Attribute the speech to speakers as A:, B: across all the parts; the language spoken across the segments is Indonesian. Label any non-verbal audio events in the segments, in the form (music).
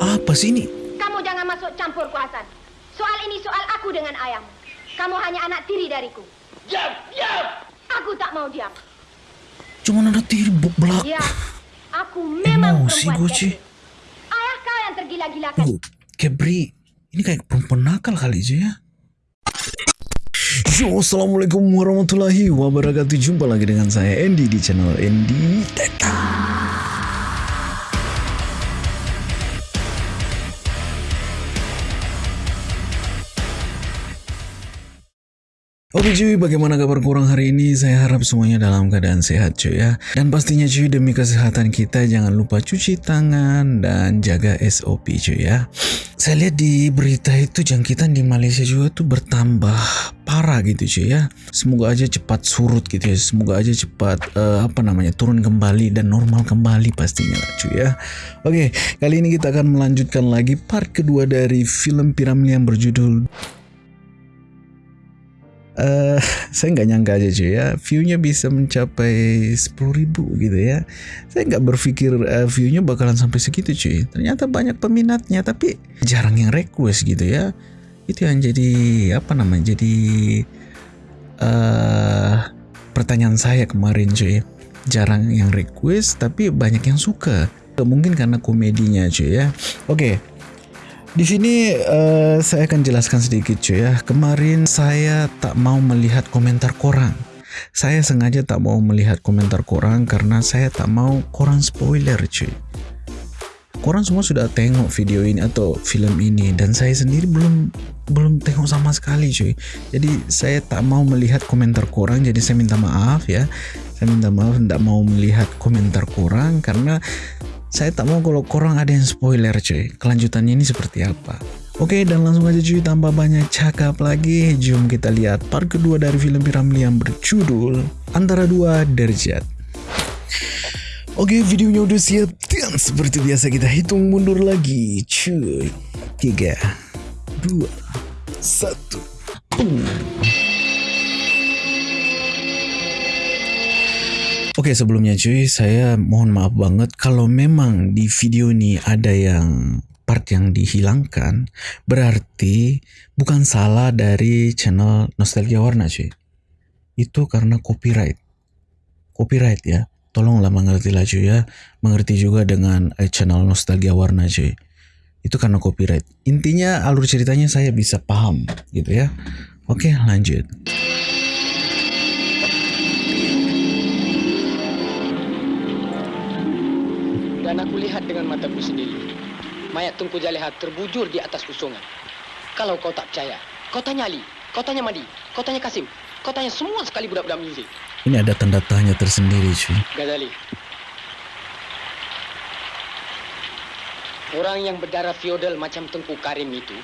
A: Apa sih ini?
B: Kamu jangan masuk campur kuasan. Soal ini soal aku dengan ayahmu. Kamu hanya anak tiri dariku.
C: Diam, diam.
B: Aku tak mau diam.
A: Cuma anak tiri belak.
B: Ya, aku memang
A: Emosi
B: perempuan
A: gue.
B: Catherine. Ayah kau yang tergila-gilakan.
A: Tuh, Kebri, ini kayak perempuan nakal kali aja ya. Yo, Assalamualaikum warahmatullahi wabarakatuh. Jumpa lagi dengan saya Andy di channel Andy Teta. Oke cuy, bagaimana kabar kurang hari ini? Saya harap semuanya dalam keadaan sehat cuy ya. Dan pastinya cuy demi kesehatan kita jangan lupa cuci tangan dan jaga SOP cuy ya. Saya lihat di berita itu jangkitan di Malaysia juga tuh bertambah parah gitu cuy ya. Semoga aja cepat surut gitu ya. Semoga aja cepat eh, apa namanya turun kembali dan normal kembali pastinya lah cuy ya. Oke, kali ini kita akan melanjutkan lagi part kedua dari film piramid yang berjudul eh (laughs) saya nggak nyangka aja cuy ya. Viewnya bisa mencapai 10.000 gitu ya. Saya nggak berpikir eh, viewnya bakalan sampai segitu cuy. Ternyata banyak peminatnya tapi jarang yang request gitu ya. Itu yang jadi apa namanya jadi eh pertanyaan saya kemarin cuy. Jarang yang request tapi banyak yang suka. Mungkin karena komedinya cuy ya. Oke di sini eh, saya akan jelaskan sedikit cuy ya. Kemarin saya tak mau melihat komentar korang. Saya sengaja tak mau melihat komentar korang karena saya tak mau korang spoiler cuy. Korang semua sudah tengok video ini atau film ini dan saya sendiri belum belum tengok sama sekali cuy. Jadi saya tak mau melihat komentar korang jadi saya minta maaf ya. Saya minta maaf tidak mau melihat komentar korang karena saya tak mau kalau korang ada yang spoiler cuy. Kelanjutannya ini seperti apa. Oke dan langsung aja cuy. Tanpa banyak cakap lagi. Jom kita lihat part kedua dari film Piramli yang berjudul Antara Dua Derajat Oke videonya udah siap. Dan seperti biasa kita hitung mundur lagi cuy. Tiga Dua Satu Oke sebelumnya cuy, saya mohon maaf banget kalau memang di video ini ada yang part yang dihilangkan, berarti bukan salah dari channel Nostalgia Warna cuy. Itu karena copyright. Copyright ya. Tolonglah mengerti lah cuy ya. Mengerti juga dengan eh, channel Nostalgia Warna cuy. Itu karena copyright. Intinya alur ceritanya saya bisa paham gitu ya. Oke lanjut.
C: Dan aku lihat dengan mataku sendiri. Mayat Tunku Jaleha terbujur di atas kusungan. Kalau kau tak percaya, kau tanya Ali, kau tanya Madi, kau tanya Kasim, kau tanya semua sekali budak-budak muzik.
A: Ini ada tanda tanya tersendiri cuy.
C: Ghazali. Orang yang berdarah feodal macam Tengku Karim itu,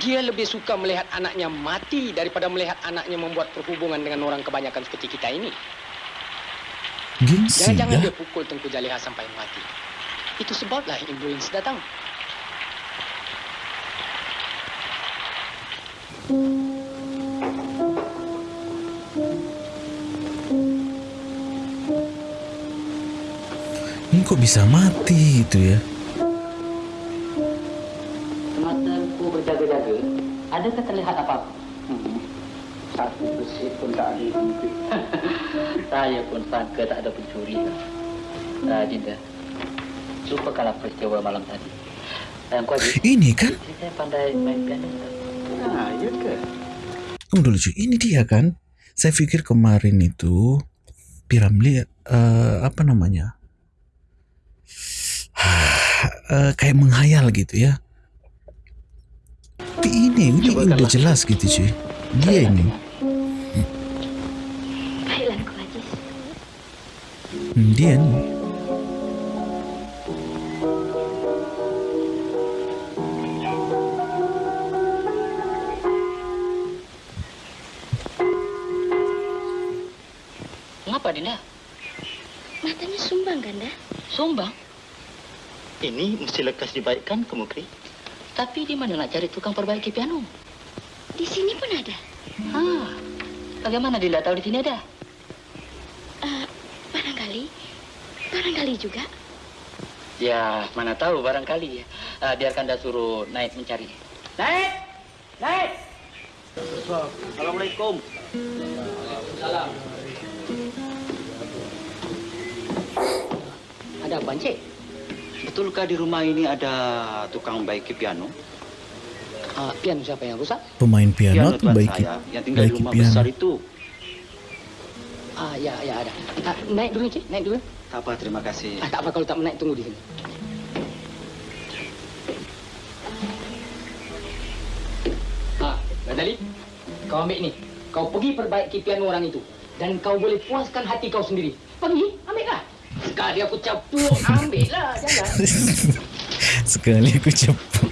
C: dia lebih suka melihat anaknya mati daripada melihat anaknya membuat perhubungan dengan orang kebanyakan seperti kita ini.
A: Gengsi
C: Jangan-jangan
A: ya.
C: dia pukul Tengku Jaleha sampai mati. Itu sebablah influence datang.
A: Ini kok bisa mati gitu ya?
D: Mataku berjaga-jaga. Adakah terlihat apa-apa?
E: Satu besi pun tak ada hidup.
D: Saya pun sangka tak ada pencuri. Uh, Dinda, lupakanlah peristiwa malam tadi. Adik,
A: Ini kan?
D: saya pandai main piano.
E: Nah, ya ke?
A: Tunggu dulu cuy, ini dia kan? Saya pikir kemarin itu Piramli eh, apa namanya? (sighs) Eh, kayak menghayal gitu ya. Tapi ini, ini udah jelas gitu cuy. Dia ini. Hmm, dia nih.
D: Mengapa Dinda?
B: Matanya sumbang, Ganda.
D: Sumbang.
E: Ini mesti lekas dibaikkan ke Mukri.
D: Tapi di mana nak cari tukang perbaiki piano?
B: Di sini pun ada.
D: Ah, bagaimana Dinda tahu di sini ada?
B: Barangkali. Juga.
D: Ya, mana tahu barangkali ya. Ah, biarkan dah suruh naik mencari. Naik! Naik!
E: Assalamualaikum.
D: Salam. Ada apa, Encik?
E: Betulkah di rumah ini ada tukang baiki piano?
C: Ah, piano siapa yang rusak?
A: Pemain piano atau
E: tuan
A: baiki
E: saya yang tinggal di
A: baiki
E: rumah
A: piano?
E: besar itu.
C: Ah, ya, ya ada. Ah, naik dulu, Cik. Naik dulu.
E: Tak apa, terima kasih.
C: Ah, tak apa kalau tak menaik, tunggu di sini. Ah, Radali, kau ambil ni. Kau pergi perbaiki piano orang itu. Dan kau boleh puaskan hati kau sendiri. Pergi, ambillah. Sekali aku capuk, ambillah. Jangan. (laughs)
A: Sekali aku cepat.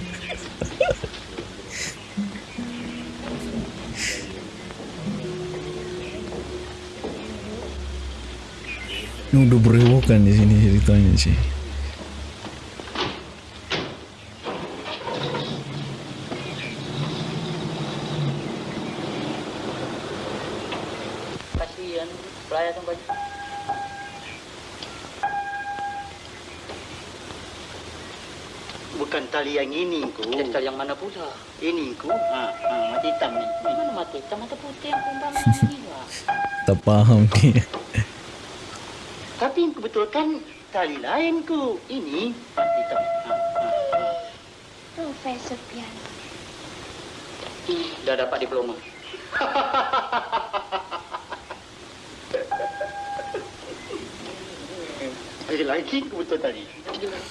A: Ini udah berewokan di sini ceritanya sih.
E: Bukan tali yang ini, ku.
D: Jadi yang mana pula?
E: Ini, ku. Ha, ha, mati hitam ni.
D: Mana mata hitam, mata putih yang kumbang. (laughs)
A: Tak dia.
E: Kubetulkan tali lain, ku. Ini hitam.
B: Profesor piano.
D: Dah dapat diploma.
E: Tali lagi ku betul tadi.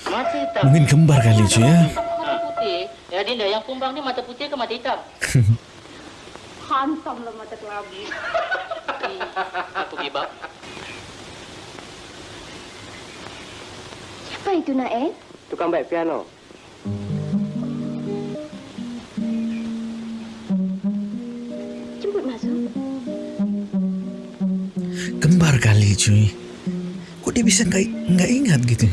E: Mati hitam.
A: Mungkin kembar kali cuy ya.
D: Mata putih. Ya Dinda, yang kumbang ni mata putih ke mata hitam?
B: Hantamlah mata kelabu. (laughs)
D: Aku gibap.
B: Siapa itu, Nael?
C: Tukang baik piano.
B: Jemput masuk.
A: Kembar kali cuy. Kok dia bisa nggak nggak ingat gitu?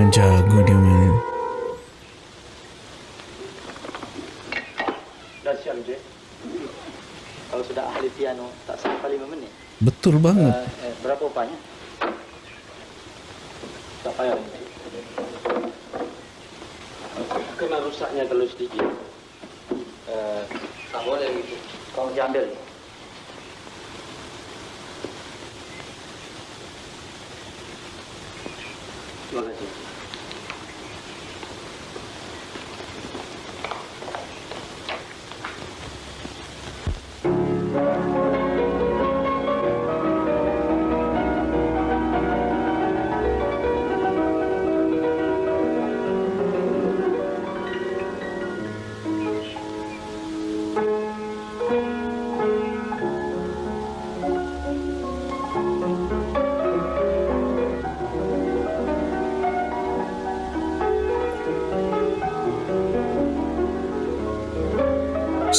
A: Yang jago dia main.
E: Dah siap, je. Kalau sudah ahli piano, tak sampai lima minit.
A: Betul banget.
E: Eh, eh, berapa upahnya? Tak payah. Kena rusaknya kalau sedikit. Eh, tak boleh gitu. Kau diambil.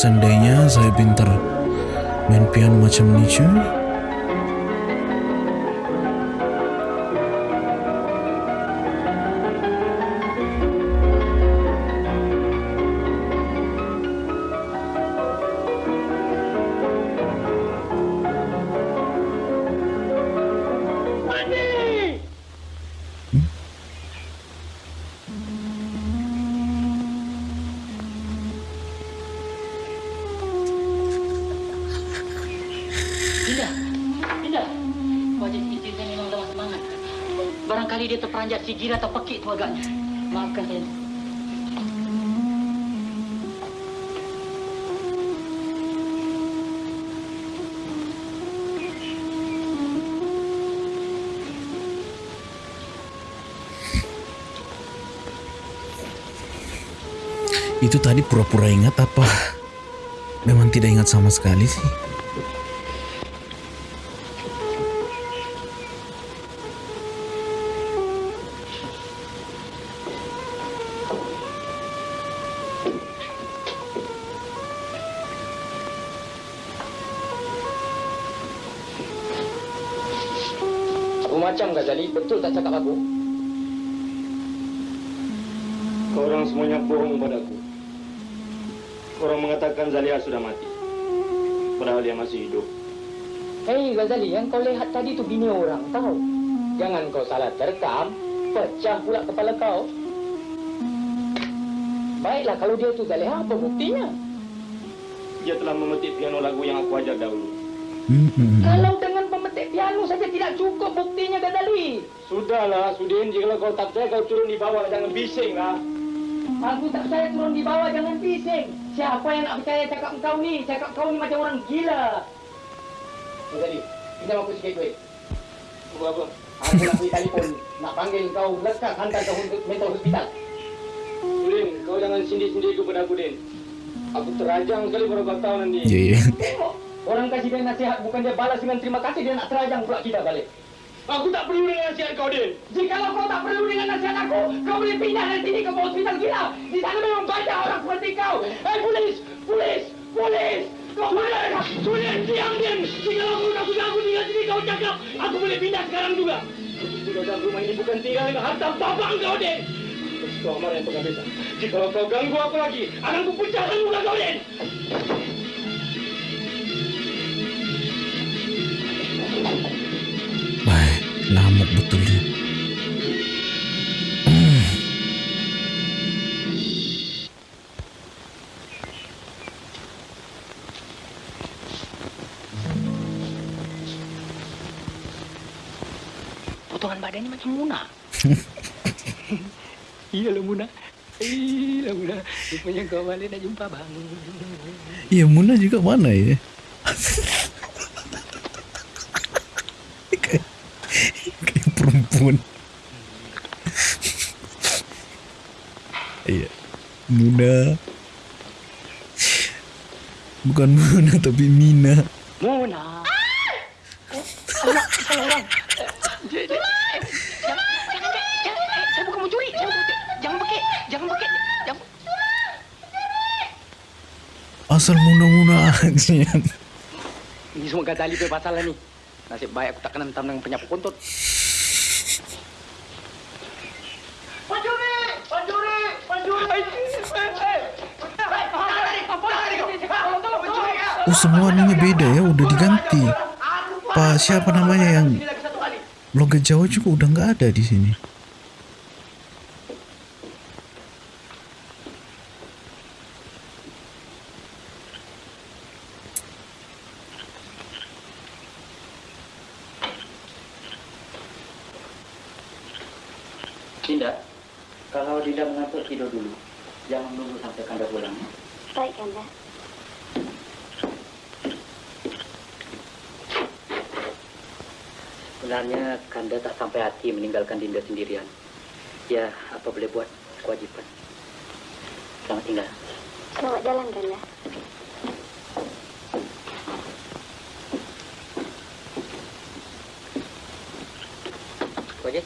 A: Seandainya saya pintar main piano macam ni cuy.
D: Dinda, Dinda. Wajah istri saya memang lemah semangat. Barangkali dia terperanjat sigir atau pekik tu agaknya. Maafkan saya.
A: Itu tadi pura-pura ingat apa? Memang tidak ingat sama sekali sih.
C: Tak cakap aku?
F: Kau orang semuanya bohong padaku. Orang mengatakan Zalia sudah mati. Padahal dia masih hidup.
C: Hei Ghazali, yang kau lihat tadi tu bini orang, tahu? Jangan kau salah terkam, pecah pula kepala kau. Baiklah, kalau dia tu Zaliha, apa buktinya?
F: Dia telah memetik piano lagu yang aku ajar dahulu.
A: Hmm.
C: Kalau saja tidak cukup buktinya Ghazali.
F: Sudahlah, Sudin. Jika kau tak percaya, kau turun di bawah. Jangan bising lah.
C: Aku tak percaya turun di bawah, jangan bising. Siapa yang nak percaya cakap kau ni? Cakap kau ni macam orang gila. Ghazali, pinjam aku sikit duit.
F: Tunggu apa?
C: Aku nak pergi telefon, nak panggil kau lekas hantar kau untuk mental hospital.
F: Sudin, kau jangan sindi-sindi kepada aku, Din. Aku terajang sekali baru kau tahu nanti.
A: Ya ya.
C: Tengok, orang kasih dia nasihat, bukan dia balas dengan terima kasih, dia nak terajang pula kita balik.
F: Aku tak perlu dengan nasihat kau, Din.
C: Jikalau kau tak perlu dengan nasihat aku, kau boleh pindah dari sini ke hospital gila. Di sana memang banyak orang seperti kau. Eh, polis! Polis! Polis! Kau boleh! Sulit, diam! Jikalau kau tak sudah aku tinggal sini, kau cakap, aku boleh pindah sekarang juga.
F: Sudah dalam rumah ini bukan tinggal dengan harta
C: bapak kau, Den!
F: Kau marah yang penghabisan. Jika kau ganggu aku lagi,
C: Akan ku pecahkan muka kau, Den!
A: Wah, lamuk betul dia. Hmm.
C: Potongan badannya macam Muna. (laughs) Iyalah Muna. Iyalah Muna. Rupanya kau balik nak jumpa bang.
A: Iya, Muna juga mana ya? (laughs) perempuan. Iya. Muna. Bukan Muna tapi Mina.
C: Muna. Anak, salah orang. Jangan, jangan, jangan, eh, saya bukan mencuri. Saya bukan mencuri. Jangan pakai, jangan pakai. Jangan.
A: Asal Muna-Muna aja.
C: Ini semua Ghazali punya pasal ni. Nasib baik aku tak kena hentam dengan penyapu kontut. Pencuri! Pencuri! Pencuri!
A: Oh semua ininya beda ya, udah diganti. Pak siapa namanya yang logat Jawa juga udah nggak ada di sini.
D: Dinda, kalau Dinda mengantuk tidur dulu. Jangan menunggu sampai Kanda pulang. ya.
B: Baik, Kanda.
D: Sebenarnya Kanda tak sampai hati meninggalkan Dinda sendirian. Ya, apa boleh buat kewajiban. Selamat tinggal.
B: Selamat jalan, Kanda.
C: Kojek.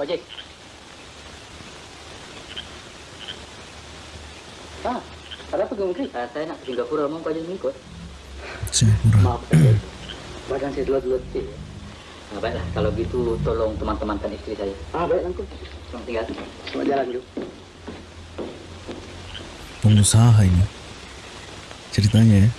C: Kojek. Ah, ada apa Gumri?
D: Uh, saya nak ke Singapura, mau kau jangan ikut.
A: Saya kurang.
D: Maaf, saya. Badan saya dua-dua. Nah, baiklah, kalau gitu tolong teman-temankan istri saya.
C: Ah, baik Angku.
D: Selamat tinggal.
C: Selamat jalan dulu.
A: Pengusaha ini. Ceritanya ya.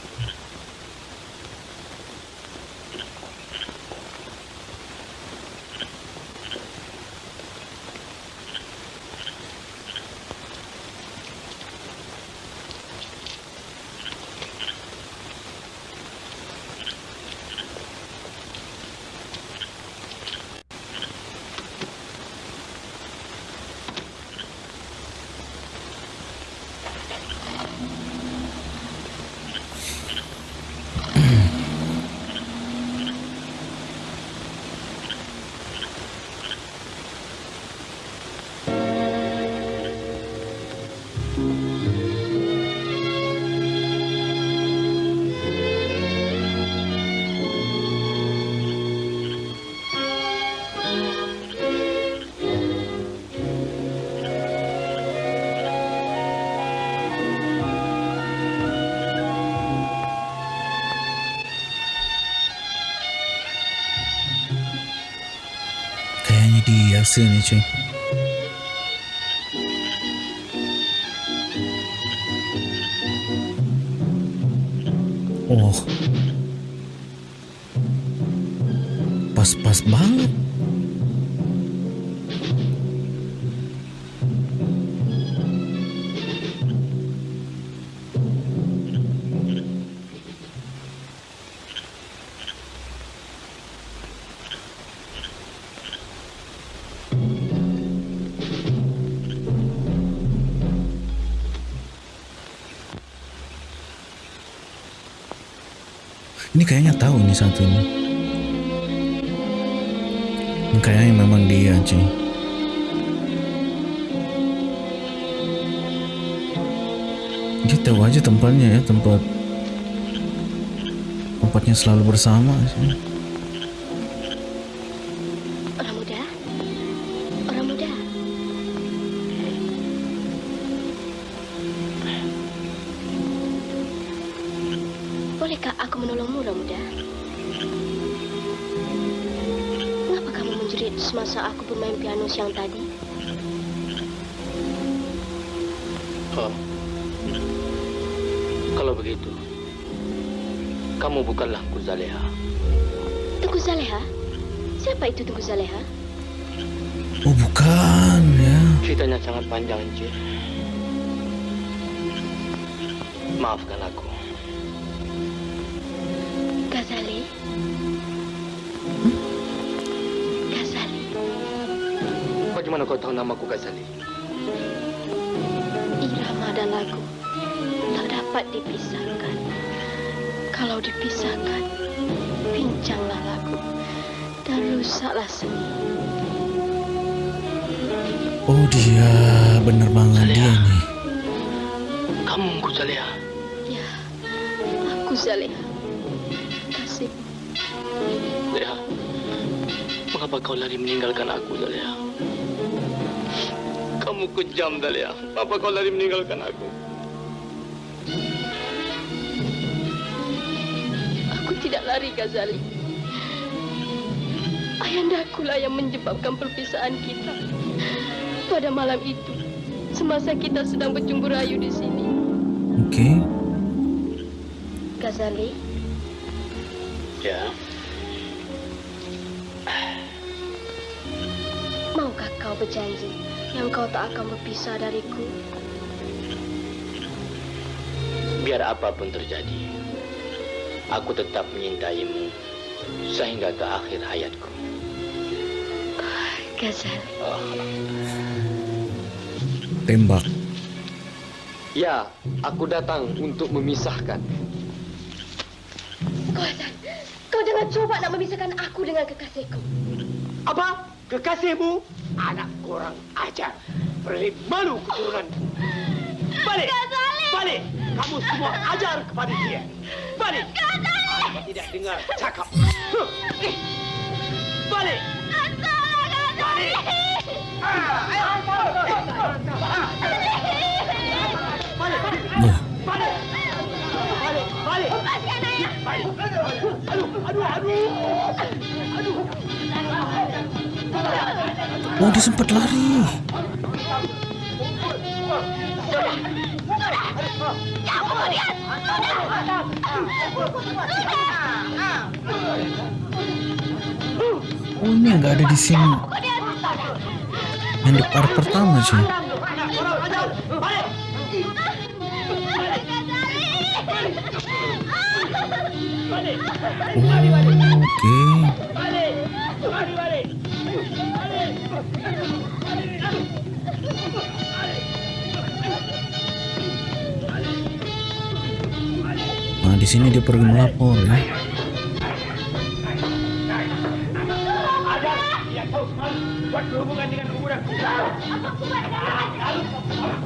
A: Dia sih ini ini. Ini kayaknya memang dia cuy. Dia tahu aja tempatnya ya tempat tempatnya selalu bersama sih.
B: Siang tadi?
G: Oh. Kalau begitu, kamu bukanlah Kuzaleha.
B: Tengku Zaleha? Siapa itu Tengku Zaleha?
A: Oh bukan ya.
G: Ceritanya sangat panjang, Encik. Maafkan aku.
B: Ghazali?
G: Bagaimana kau tahu namaku Ghazali?
B: Irama dan lagu tak dapat dipisahkan. Kalau dipisahkan, pincanglah lagu dan rusaklah seni.
A: Oh dia bener banget dia nih.
G: Kamu Kuzaleha.
B: Ya, aku Zaleha. Kasih.
G: Leha, mengapa kau lari meninggalkan aku, Zaleha? Kamu kejam, Zaleha. Mengapa kau lari meninggalkan aku?
B: Aku tidak lari, Ghazali. Ayandaku lah yang menyebabkan perpisahan kita. Pada malam itu, semasa kita sedang bercumbu rayu di sini.
A: Oke.
B: Ghazali,
G: Ya.
B: maukah kau berjanji yang kau tak akan berpisah dariku?
G: Biar apa pun terjadi, aku tetap menyintaimu sehingga ke akhir hayatku.
B: Ghazali,
A: Tembak.
G: Ya, aku datang untuk memisahkan.
B: kau Hasan, kau jangan coba nak memisahkan aku dengan kekasihku.
F: Apa? Kekasihmu? Anak kurang ajar. Berlip malu keturunan. Balik! Balik! Kamu semua ajar kepada dia. Balik! Aku tidak dengar cakap. Huh. Eh. Balik! Balik! Ah, ayo. Balik!
A: Wah,
F: Balik! Balik! Balik!
B: Lepaskan ayah!
F: Balik! Aduh! Aduh! Aduh! Aduh!
A: Oh dia sempat lari. Oh ini nggak ada di sini. Yang di part pertama sih. Oh, sini dia pergi melapor ya.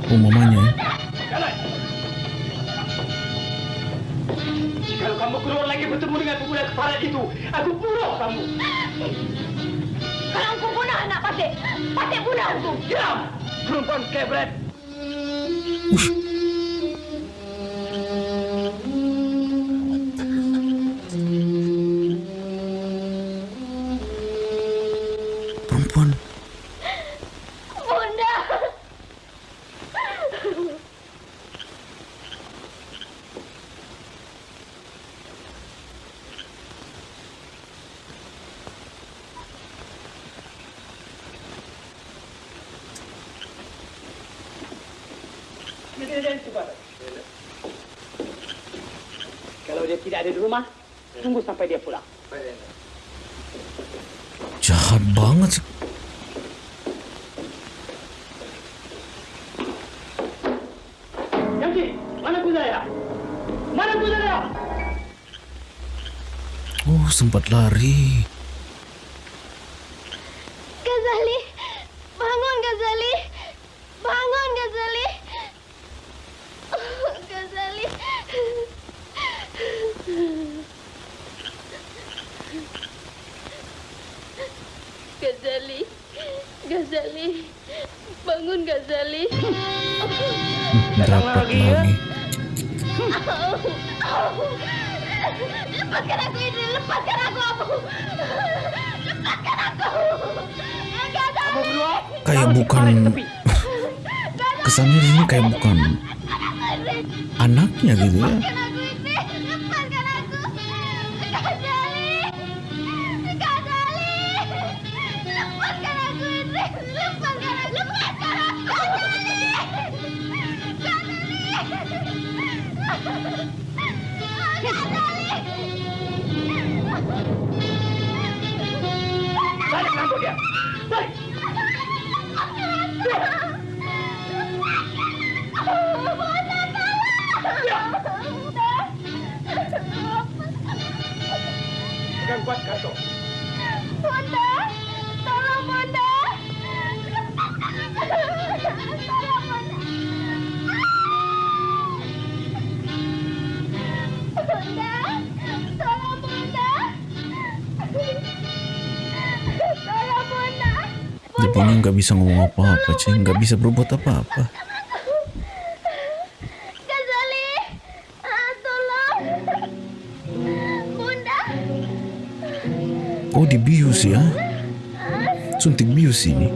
A: Oh mamanya ya.
F: Jikalau kamu keluar lagi bertemu dengan pemuda kepala itu, aku bunuh kamu.
B: Kalau aku bunuh anak Patik, Patik bunuh aku.
F: Diam! Perempuan kebret.
A: Ush.
B: Gazali, bangun Gazali, bangun Gazali. Oh, Gazali. Gazali, Gazali, bangun Gazali.
A: Dapat lagi.
B: Lepaskan aku ini, lepaskan aku, Abu. Lepaskan aku. (laughs)
A: Kayak bukan kesannya di sini kayak bukan anaknya gitu ya. Nggak bisa ngomong apa-apa, cuy. Nggak bisa berbuat apa-apa.
B: Ah,
A: Oh, dibius ya. Suntik bius ini.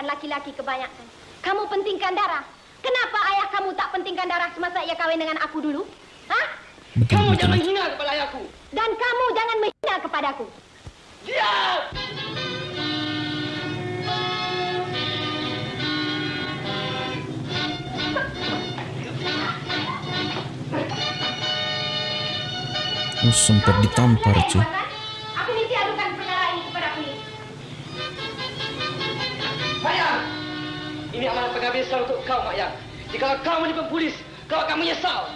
B: Gilakan laki-laki kebanyakan. Kamu pentingkan darah. Kenapa ayah kamu tak pentingkan darah semasa ia kawin dengan aku dulu? Hah?
A: Betul,
E: Kamu
A: betul.
E: jangan menghina kepada ayahku.
B: Dan kamu jangan menghina kepadaku.
E: Diam.
A: Oh, sempat ditampar cuy.
C: Jika kau menipu polis, kau akan menyesal.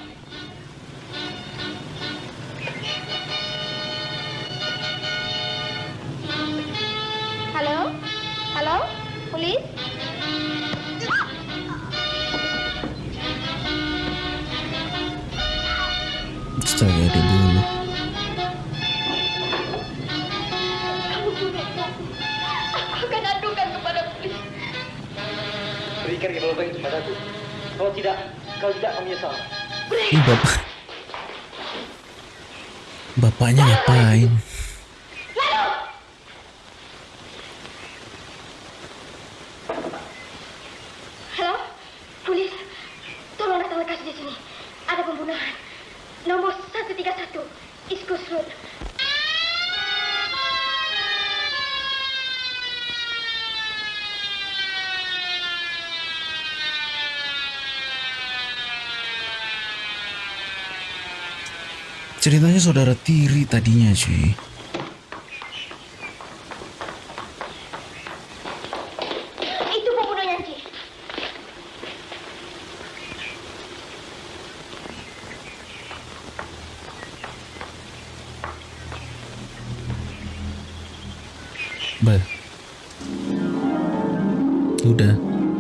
B: Halo? Halo? Polis?
A: Astaga, dulu.
B: Kamu bunuh aku. Aku akan adukan kepada polis.
C: Berikan revolver itu padaku. Kalau tidak, kau tidak akan menyesal.
A: Bapak. Bapaknya ngapain?
B: Halo? Polis? Tolong datang lekas di sini. Ada pembunuhan. Nomor 131. East Coast Road.
A: Ceritanya saudara tiri tadinya cuy.
B: Itu pembunuhnya, Cik.
A: Bah. Udah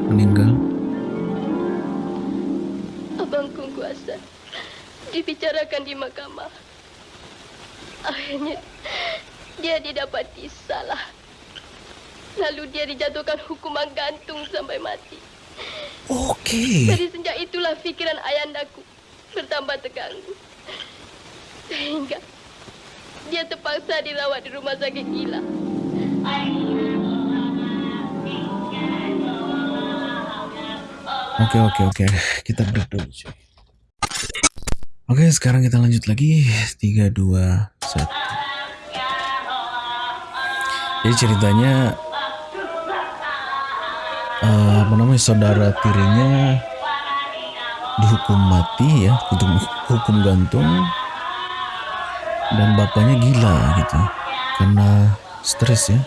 A: meninggal.
H: Abangku kuasa dibicarakan di mahkamah. Akhirnya dia didapati salah. Lalu dia dijatuhkan hukuman gantung sampai mati.
A: Oke.
H: Dari sejak itulah fikiran ayandaku bertambah terganggu. Sehingga dia terpaksa dirawat di rumah sakit gila.
A: Oke oke oke. Kita break dulu cuy. Oke sekarang kita lanjut lagi. 3, 2, 1. Jadi ceritanya eh, apa namanya saudara tirinya dihukum mati ya, untuk hukum gantung dan bapaknya gila gitu karena stres ya.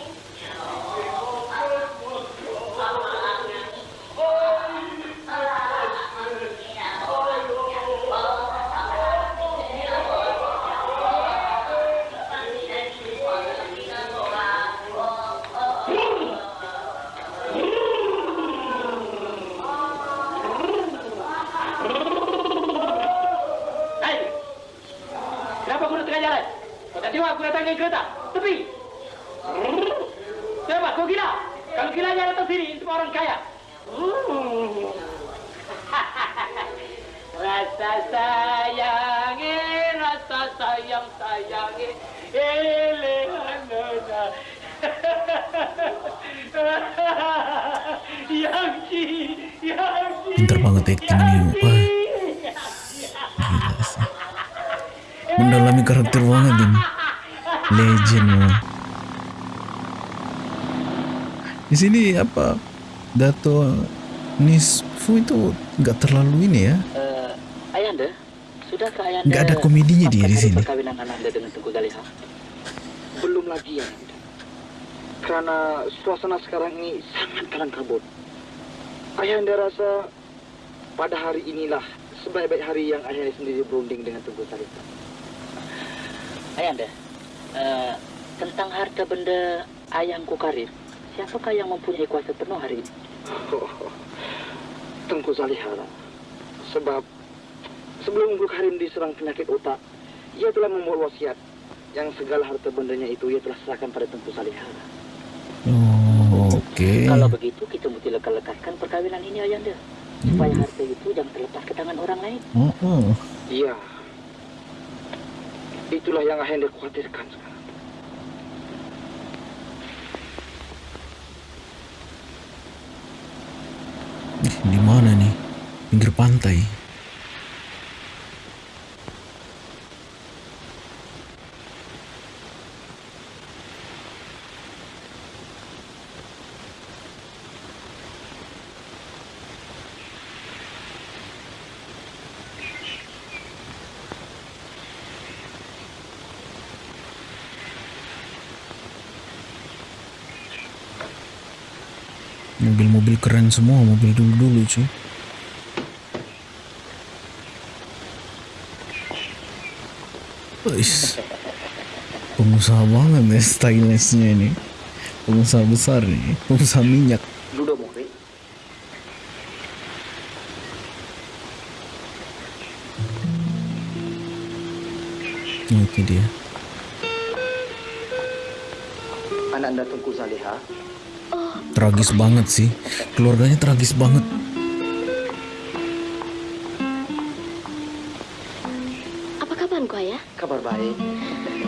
A: Pinter banget acting ini. Wah, gila sih. Mendalami karakter banget ini. Legend loh. Di sini apa? Dato Nisfu itu nggak terlalu ini ya.
D: Eh, Ayanda, sudahkah Ayanda
A: Nggak ada komedinya dia di sini.
D: perkawinan Ananda dengan Tengku Zaliha?
I: Belum lagi ya. Karena suasana sekarang ini sangat kalang kabut. Ayahanda rasa pada hari inilah sebaik-baik hari yang ayahanda sendiri berunding dengan Tengku Salita.
D: Ayanda, eh, tentang harta benda ayahku Karir, siapakah yang mempunyai kuasa penuh hari ini? (laughs)
I: Oh, Tengku Zaliha lah. Sebab sebelum Guru Karim diserang penyakit otak, ia telah membuat wasiat yang segala harta bendanya itu ia telah serahkan pada Tengku Zaliha.
A: Oh, oke.
D: Kalau begitu, kita mesti lekas-lekaskan perkawinan ini, Ayanda. Supaya harta itu jangan terlepas ke tangan orang lain.
A: Oh, oh.
I: Iya. Itulah yang ayahanda khawatirkan sekarang.
A: Di mana nih? Pinggir pantai. Mobil-mobil keren semua, mobil dulu-dulu cuy. Wis. Pengusaha banget ya stylishnya ini. Pengusaha besar nih, pengusaha minyak. Nah, itu dia.
I: Anak anda Tengku Zaliha
A: Tragis banget sih. Keluarganya tragis banget.
H: Apa kabarku, ayah?
I: kabar baik.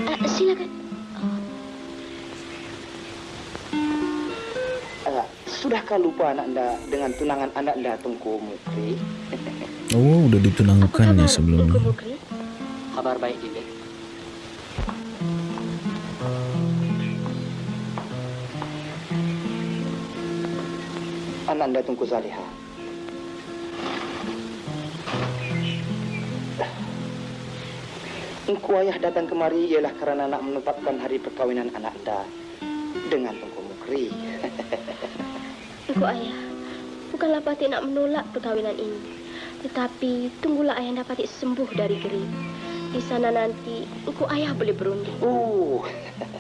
H: Eh, silakan.
I: Eh, sudahkah lupa anak anda dengan tunangan anak anda Tengku Mukri?
A: Oh, udah ditunangkan ya sebelumnya.
D: Kabar baik, Dinda.
I: Anda Tengku Zaliha.
E: Engkau ayah datang kemari ialah kerana nak menetapkan hari perkawinan anak anda dengan Tengku Mukri. (laughs)
B: Engkau ayah, bukanlah Patih nak menolak perkahwinan ini. Tetapi tunggulah ayah dapat sembuh dari geri. Di sana nanti engkau ayah boleh berunding.
E: Oh,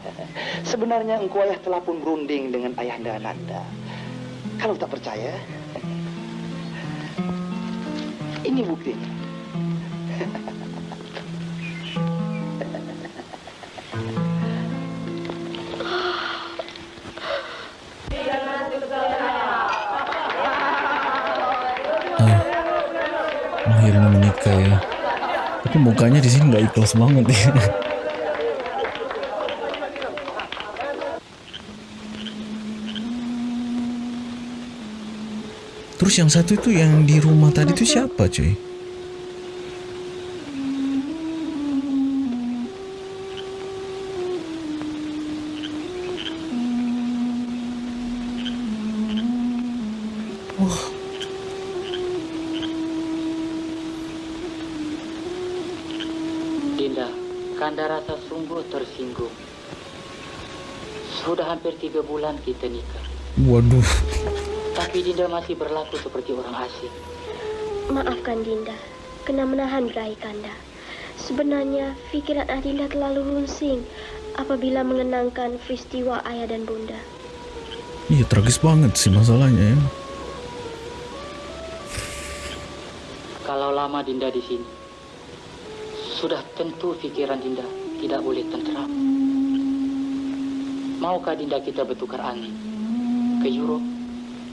E: (laughs) sebenarnya engkau ayah telah pun berunding dengan ayahanda Ananda. Kalau tak percaya, ini buktinya.
A: Akhirnya menikah ya. Tapi mukanya di sini nggak ikhlas banget ya. Terus yang satu itu yang di rumah tadi itu siapa cuy? Oh,
D: Dinda, Kanda rasa sungguh tersinggung. Sudah hampir tiga bulan kita nikah.
A: waduh.
D: Tapi Dinda masih berlaku seperti orang asing.
B: Maafkan Dinda, kena menahan berahi Kanda. Sebenarnya fikiran Adinda terlalu runsing apabila mengenangkan peristiwa ayah dan bunda.
A: Iya tragis banget sih masalahnya ya.
D: Kalau lama Dinda di sini, sudah tentu pikiran Dinda tidak boleh tentram. Maukah Dinda kita bertukar angin ke Europe,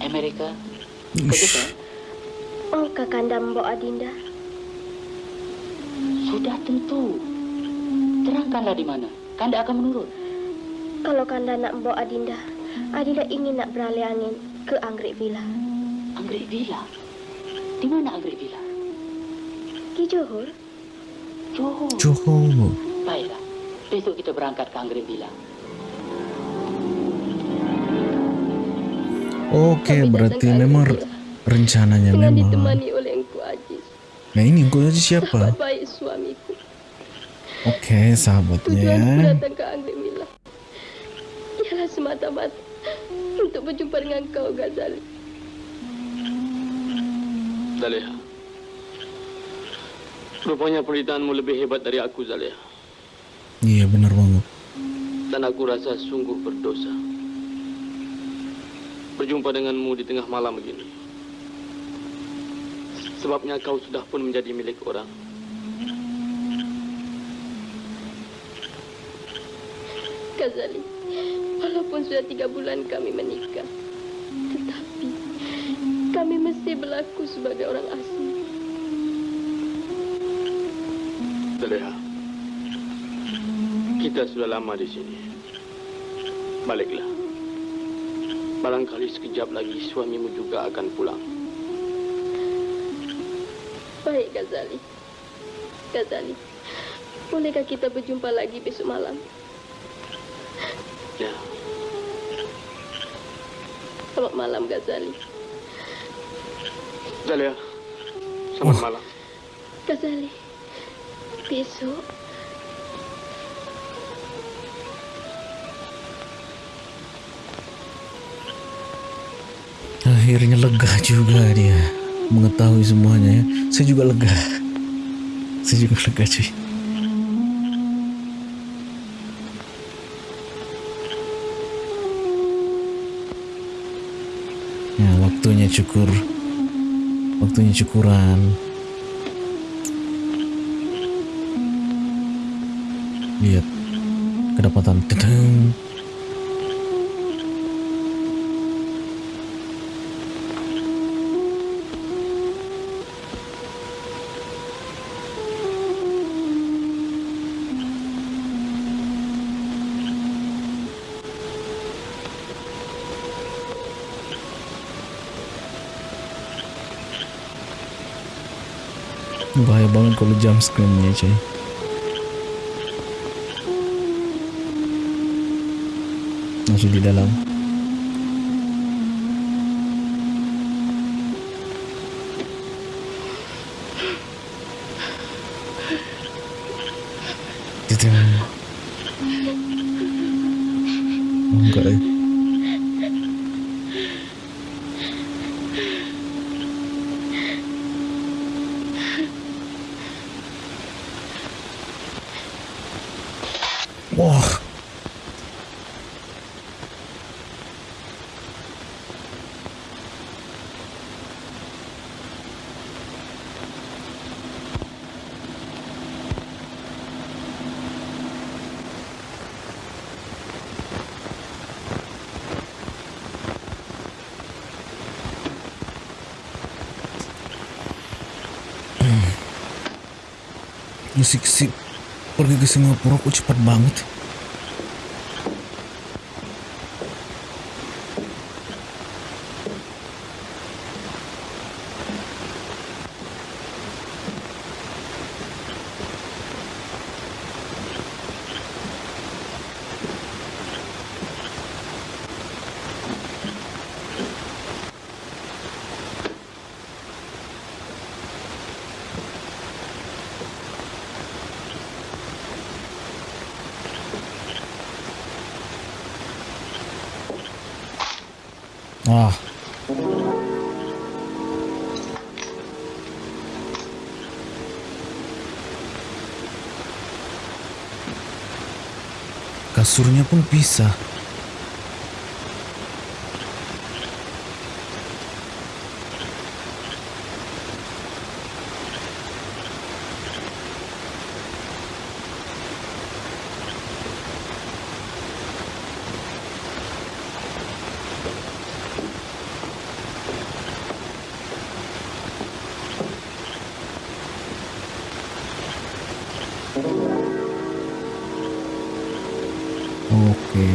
D: Amerika, ke
A: Ush.
D: Jepang?
B: Maukah Kanda membawa Adinda?
D: Sudah tentu. Terangkanlah di mana. Kanda akan menurut.
B: Kalau Kanda nak membawa Adinda, Adinda ingin nak beralih angin ke Anggrek Villa.
D: Anggrek Villa. Di mana Anggrek Villa?
B: Di Johor,
D: Johor.
A: Johor.
D: Baiklah. Besok kita berangkat ke Anggrek Villa.
A: Oke,
B: Kami
A: berarti memang re- rencananya
B: dengan
A: memang.
B: ditemani oleh Engku Aziz,
A: Nah ini engkau aja siapa?
B: sahabat baik suamiku.
A: Oke, sahabatnya
B: Tujuanku
A: ya.
B: datang ke Anggrek Villa ialah semata-mata untuk berjumpa dengan kau, Ghazali.
F: Zaleha. Rupanya peritaanmu lebih hebat dari aku, Zaleha.
A: Iya benar banget.
F: Dan aku rasa sungguh berdosa. Berjumpa denganmu di tengah malam begini. Sebabnya kau sudah pun menjadi milik orang.
B: Ghazali, walaupun sudah tiga bulan kami menikah, tetapi kami mesti berlaku sebagai orang asing.
F: Zaleha. Kita sudah lama di sini. Baliklah. Barangkali sekejap lagi suamimu juga akan pulang.
B: Baik, Ghazali. Ghazali, bolehkah kita berjumpa lagi besok malam?
F: Ya.
B: Selamat malam, Ghazali.
F: Zaleha. Selamat
A: Oh.
F: malam.
B: Ghazali, besok
A: Akhirnya lega juga dia mengetahui semuanya ya. Saya juga lega. Saya juga lega cuy. Ya, waktunya cukur. Waktunya cukuran. Lihat kedapatan teteng. Banget kalau jump screen-nya cuy. Masih. Musik si pergi ke Singapura kok cepat banget. Wah. Kasurnya pun pisah. Oke.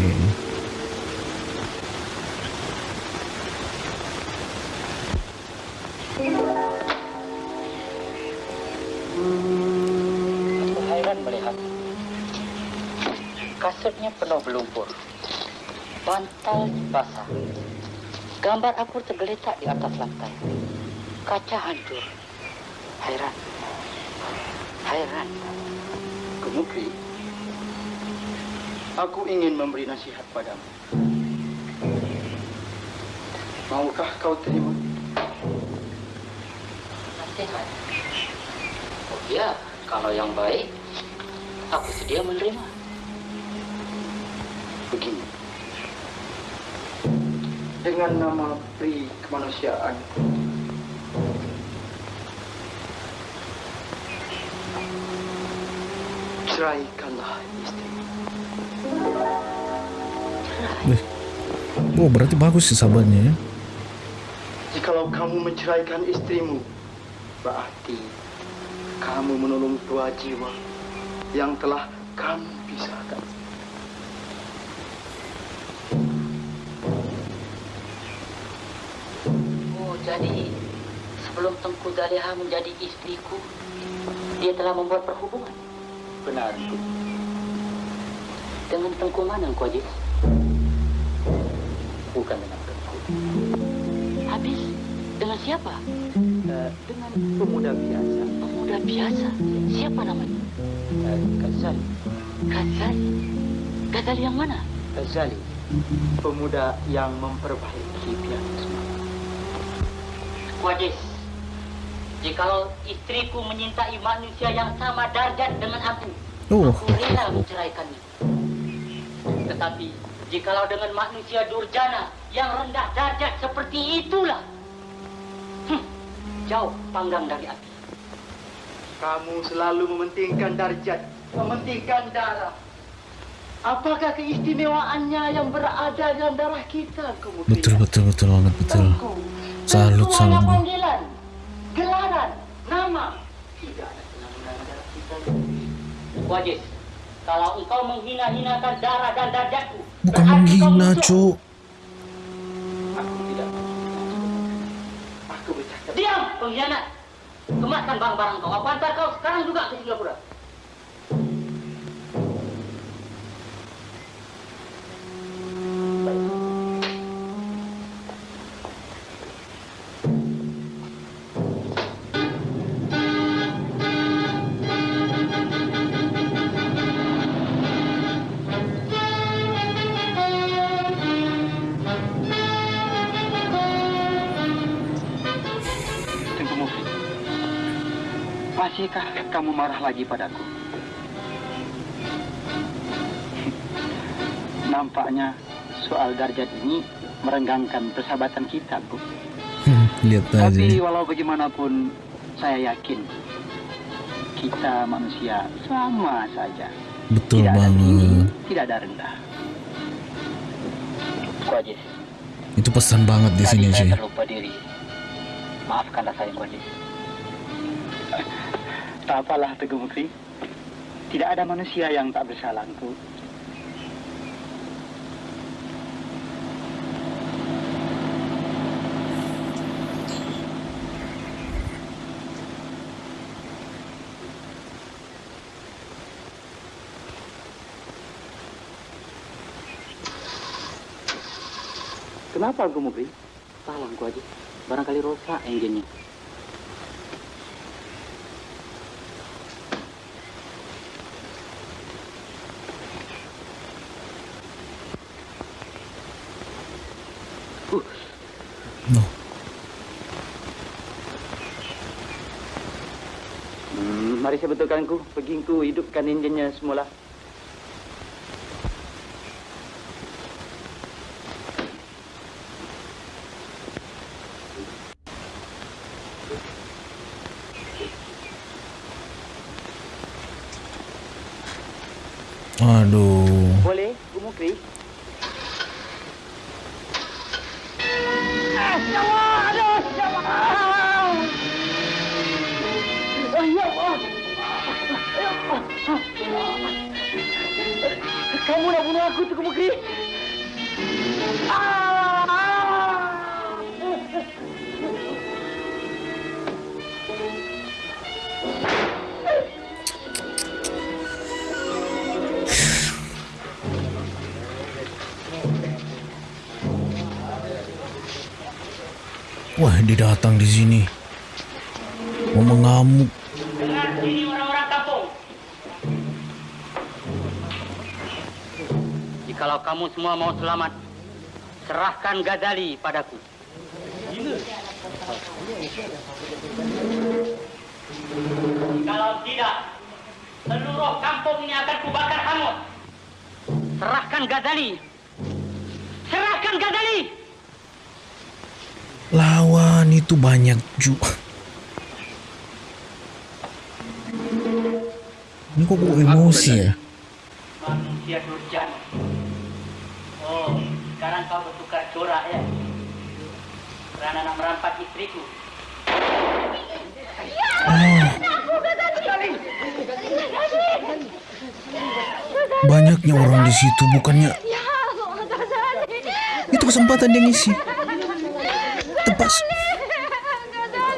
D: Heran melihat kasurnya penuh berlumpur, bantal basah, gambar aku tergeletak di atas lantai, kaca hancur. Heran, heran.
I: Kemukri, aku ingin memberi nasihat padamu. Maukah kau terima?
D: Nasihat. Oh iya, kalau yang baik, aku sedia menerima.
I: Begini. Dengan nama Pri Kemanusiaan, ceraikanlah
A: Oh, berarti bagus sih sahabatnya ya.
I: Jikalau kamu menceraikan istrimu, berarti kamu menolong dua jiwa yang telah kamu pisahkan.
D: Oh, jadi sebelum Tengku Zaliha menjadi istriku, dia telah membuat perhubungan
I: Benar,
D: dengan Tengku mana engkau, Jis?
I: Bukan dengan Tengku.
D: Habis dengan siapa?
I: Eh, dengan pemuda biasa.
D: Pemuda biasa. Siapa namanya?
I: Eh, Ghazali.
D: Ghazali. Ghazali yang mana?
I: Ghazali. Pemuda yang memperbaiki pianisme.
D: Wajis. Jikalau istriku menyintai manusia yang sama darjat dengan aku,
A: Oh,
D: aku rela menceraikannya. Tetapi jikalau dengan manusia durjana yang rendah darjat seperti itulah, hmm, jauh panggang dari api.
I: Kamu selalu mementingkan darjat, mementingkan darah. Apakah keistimewaannya yang berada dalam darah kita kemudian?
A: betul betul betul banget betul. Salut salut.
D: panggilan, gelaran, nama. Tidak ada penanggungan darah kita. Wajis, kalau engkau menghina-hinakan darah dan darjatku,
A: Bukan menghina. Cuk.
I: Aku tidak Aku bercakap.
D: Diam, pengkhianat. Kemaskan barang-barang kau. Aku antar kau sekarang juga ke Singapura.
I: Marah lagi padaku? (laughs) Nampaknya soal darjat ini merenggangkan persahabatan kita, Bu.
A: Hmm, lihat aja.
I: Tapi walau bagaimanapun, saya yakin kita manusia sama saja.
A: Betul
I: tidak ada tinggi,
A: banget.
I: tidak ada rendah.
D: Kuajis,
A: Itu pesan banget di sini cuy.
D: terlupa diri. Maafkanlah saya, Kuajis.
I: Tak apalah Teguh Mukri. Tidak ada manusia yang tak bersalah, Engku. Kenapa Teguh Mukri?
D: Salah, Kuajis. Barangkali rosak engine-nya.
I: Mari saya betulkan ku. Pergi ku hidupkan enjinnya semula.
A: Aduh.
I: Boleh, Bu Mukri? Kamu nak bunuh aku, Tuku Mukri?
A: Wah, dia datang di sini. Mau mengamuk.
D: Jikalau kamu semua mau selamat, serahkan Ghazali padaku. Kalau tidak, seluruh kampung ini akan kubakar hangus. Serahkan Ghazali. Serahkan Ghazali.
A: Lawan itu banyak juga. Ini kok kok emosi ya?
D: Manusia durjana. Sekarang kau bertukar corak ya? Karena nak merampas istriku.
A: Banyaknya orang di situ, bukannya
B: Ya,
A: itu kesempatan dia ngisi. Tepas.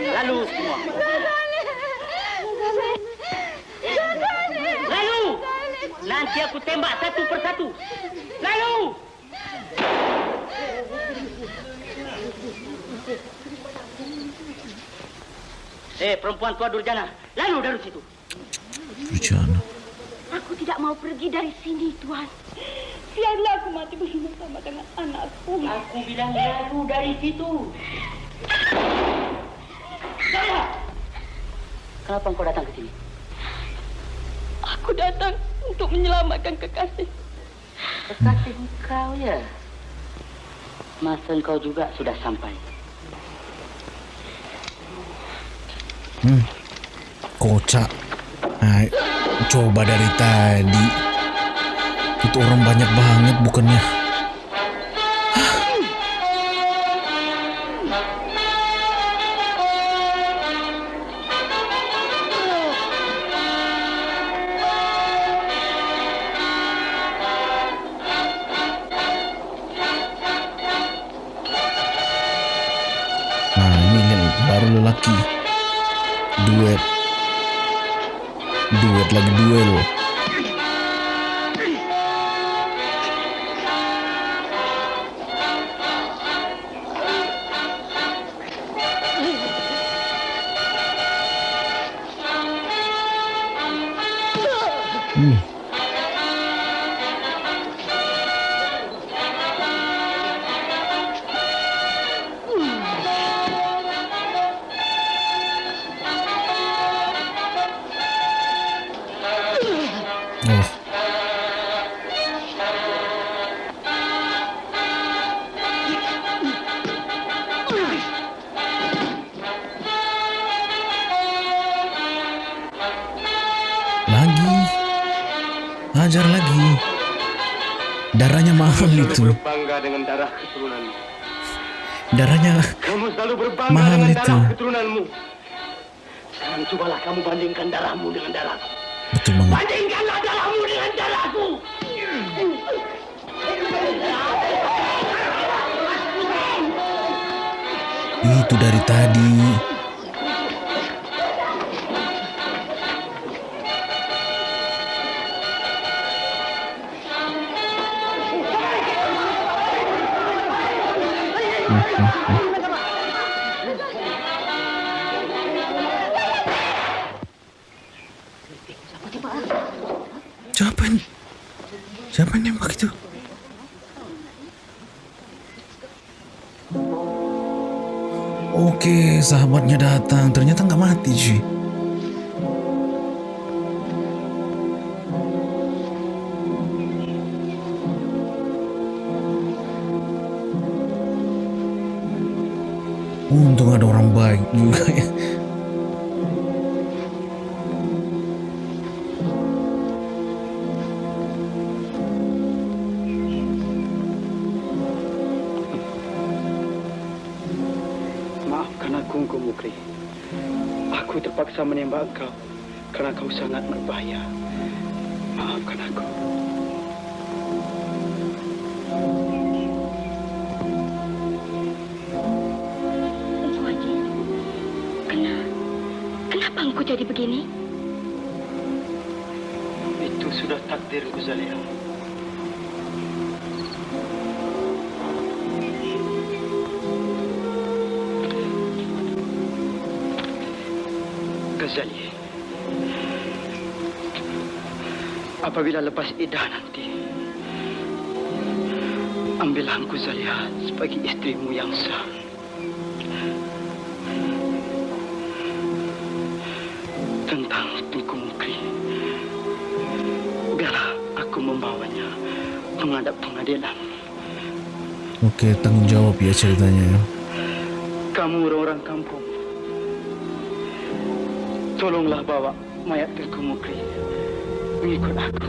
D: Lalu semua. Lalu. Nanti aku tembak satu persatu. Lalu. Eh, perempuan tua durjana. Lalu dari situ.
A: Bujana.
B: Aku tidak mau pergi dari sini, Tuan. Biarlah aku mati bersama dengan anakku.
D: Aku bilang lalu dari situ. Saya. Kenapa engkau datang ke sini?
B: Aku datang untuk menyelamatkan kekasih.
D: Kekasih engkau ya. Masa engkau juga sudah sampai.
A: Hmm. Kocak. Nah, coba dari tadi. Itu orang banyak banget bukannya. Nah ini baru lelaki Duet. Duet lagi duel Darahnya mahal itu.
F: Darah.
A: Darahnya
F: Kamu selalu berbangga
A: Mahal
F: dengan
A: itu.
F: darah keturunanmu.
E: Sekarang cobalah kamu bandingkan darahmu dengan darahku.
A: betul banget.
E: Bandingkanlah darahmu dengan darahku.
A: Itu dari tadi. Sahabatnya datang. Ternyata nggak mati, cuy.
I: Kau sangat berbahaya. Maafkan aku.
H: Engkau Haji, kenapa? Kenapa engkau jadi begini?
I: Itu sudah takdir Zalia. Ghazali. Apabila lepas idah nanti, ambillah engkau Zalia sebagai istrimu yang sah. Tentang Tengku Mukri, biarlah aku membawanya menghadap pengadilan.
A: Oke, tanggung jawab ya ceritanya. ya.
I: Kamu orang-orang kampung, tolonglah bawa mayat Tengku Mukri mengikut aku.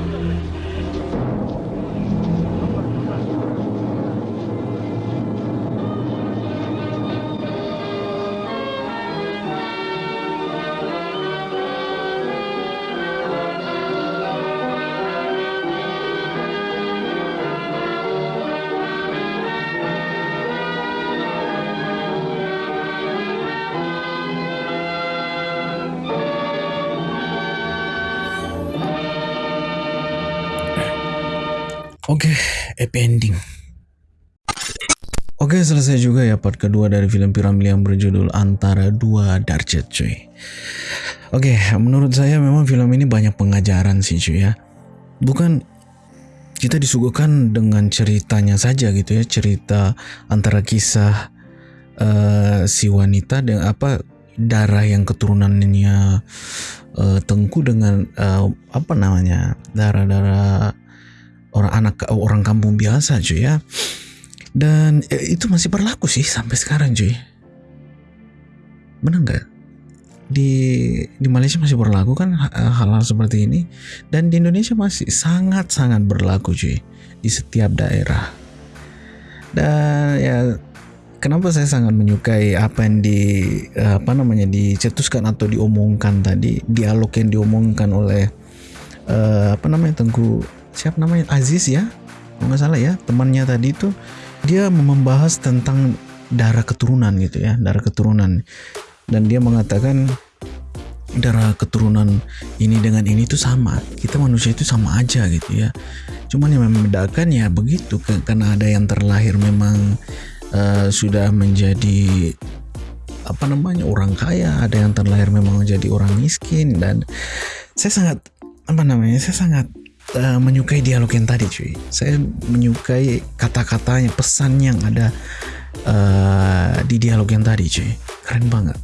A: Oke, happy ending. Oke, selesai juga ya part kedua dari film Piramli yang berjudul Antara Dua Darjat cuy. Oke, menurut saya memang film ini banyak pengajaran sih cuy ya. Bukan kita disuguhkan dengan ceritanya saja gitu ya, cerita antara kisah eh, si wanita dengan apa darah yang keturunannya eh, Tengku dengan eh, apa namanya darah-darah orang anak orang kampung biasa cuy ya. Dan eh, itu masih berlaku sih sampai sekarang cuy. Benar nggak? Di di Malaysia masih berlaku kan ha- hal-hal seperti ini? Dan di Indonesia masih sangat sangat berlaku cuy di setiap daerah. Dan ya kenapa saya sangat menyukai apa yang di eh, apa namanya dicetuskan atau diomongkan tadi dialog yang diomongkan oleh eh, apa namanya Tengku siapa namanya? Aziz ya? Nggak salah ya temannya tadi itu dia membahas tentang darah keturunan gitu ya darah keturunan. Dan dia mengatakan darah keturunan ini dengan ini tuh sama kita manusia itu sama aja gitu ya. Cuman yang membedakan ya begitu karena ada yang terlahir memang eh, sudah menjadi apa namanya orang kaya ada yang terlahir memang menjadi orang miskin dan saya sangat apa namanya saya sangat eh, menyukai dialog yang tadi cuy. Saya menyukai kata-katanya pesan yang ada eh, di dialog yang tadi cuy. Keren banget.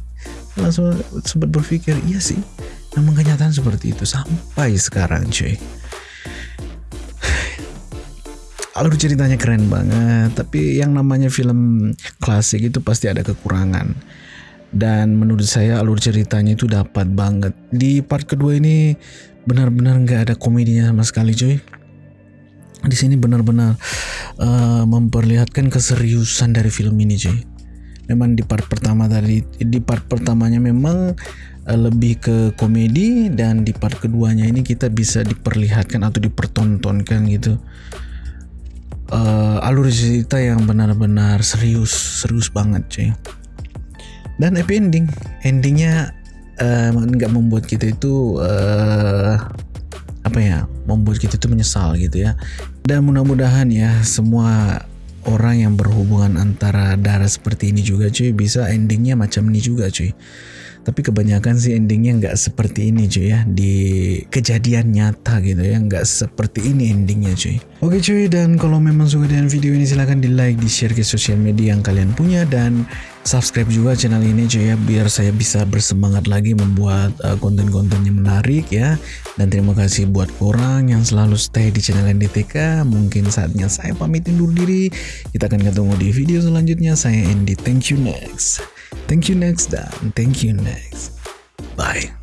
A: Langsung sempat berpikir iya sih memang kenyataan seperti itu sampai sekarang cuy. (sighs) Alur ceritanya keren banget tapi yang namanya film klasik itu pasti ada kekurangan dan menurut saya alur ceritanya itu dapat banget. Di part kedua ini benar-benar nggak ada komedinya sama sekali cuy. Di sini benar-benar uh, memperlihatkan keseriusan dari film ini cuy. Memang di part pertama tadi di part pertamanya memang uh, lebih ke komedi dan di part keduanya ini kita bisa diperlihatkan atau dipertontonkan gitu. Uh, alur cerita yang benar-benar serius serius banget cuy dan happy ending. Endingnya nggak uh, membuat kita itu uh, apa ya membuat kita itu menyesal gitu ya. Dan mudah-mudahan ya semua orang yang berhubungan antara darah seperti ini juga cuy bisa endingnya macam ini juga cuy tapi kebanyakan sih endingnya nggak seperti ini cuy ya. Di kejadian nyata gitu ya. Nggak seperti ini endingnya cuy. Oke cuy dan kalau memang suka dengan video ini silahkan di like di share ke sosial media yang kalian punya. Dan subscribe juga channel ini cuy ya biar saya bisa bersemangat lagi membuat uh, konten-konten yang menarik ya. Dan terima kasih buat orang yang selalu stay di channel NDTK mungkin saatnya saya pamit undur diri. Kita akan ketemu di video selanjutnya. Saya Andy. Thank you next Thank you next dan thank you next. Bye.